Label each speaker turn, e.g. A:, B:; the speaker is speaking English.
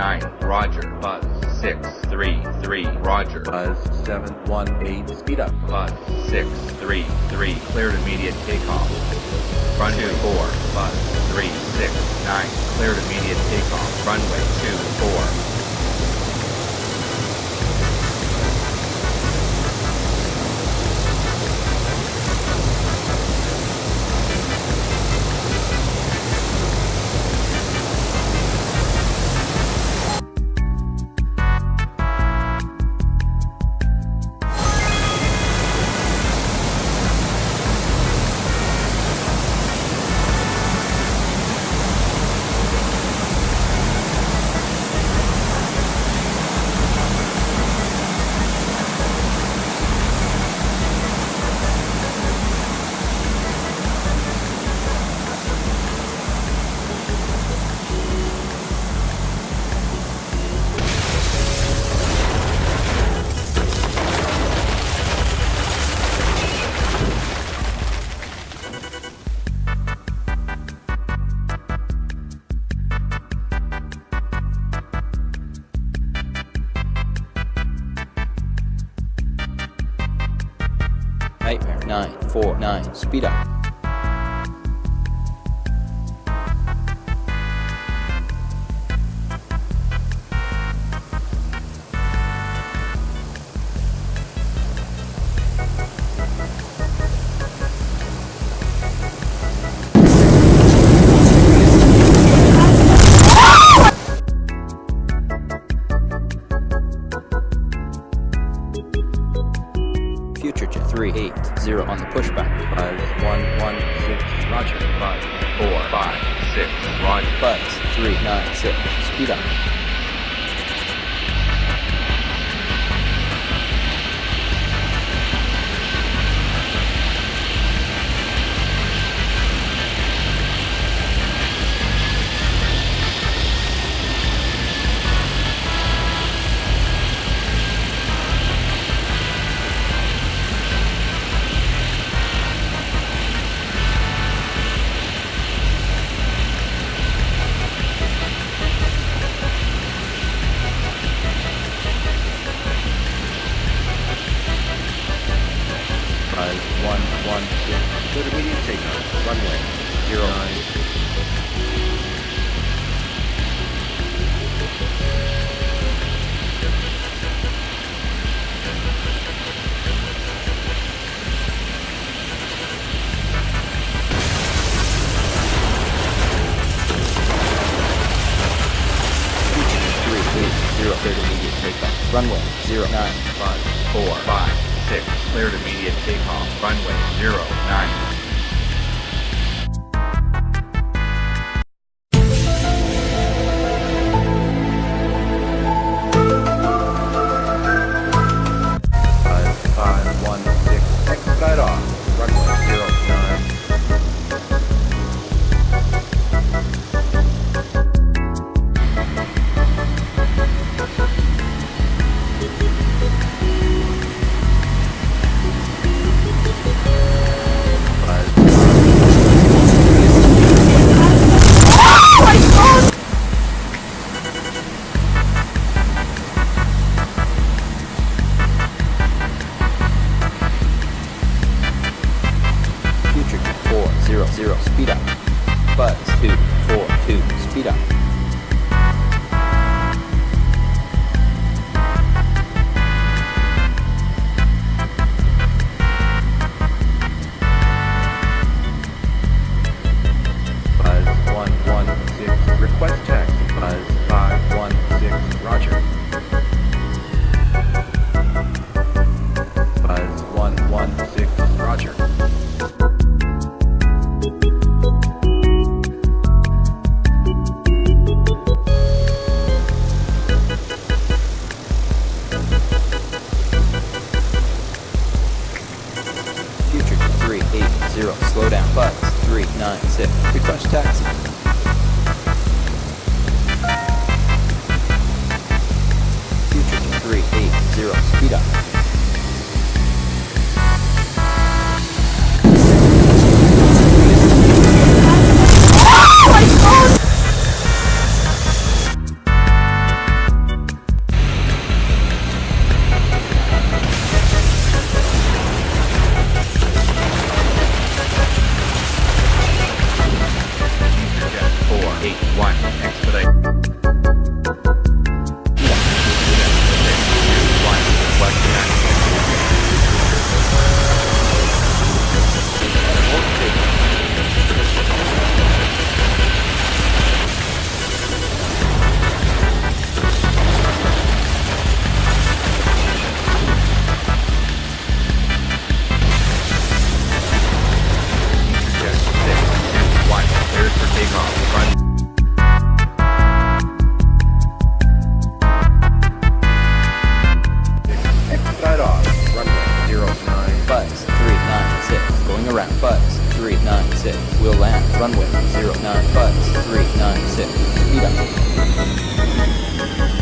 A: Roger. Buzz 633, Roger.
B: Buzz 718, speed up.
A: Buzz 633, cleared immediate takeoff. Run 24, Buzz 369, cleared immediate takeoff. Runway 24.
C: 949, speed up. Future Jet 380 on the pushback.
B: Buzz 116, Roger.
A: Buzz 456, Roger.
C: Buzz 396, speed up.
B: Runway 09.
C: Future Jet 380 cleared immediate takeoff. Runway 09.
A: Buzz 456, cleared immediate takeoff. Runway 09.
B: Buzz
C: 400, speed up. Buzz 242, speed up. 380, slow down. Buzz 396, request taxi. Future 380, speed up.
B: Zero nine
C: five three nine six. 0, 9, 5, 3, 9, 6. Speed up.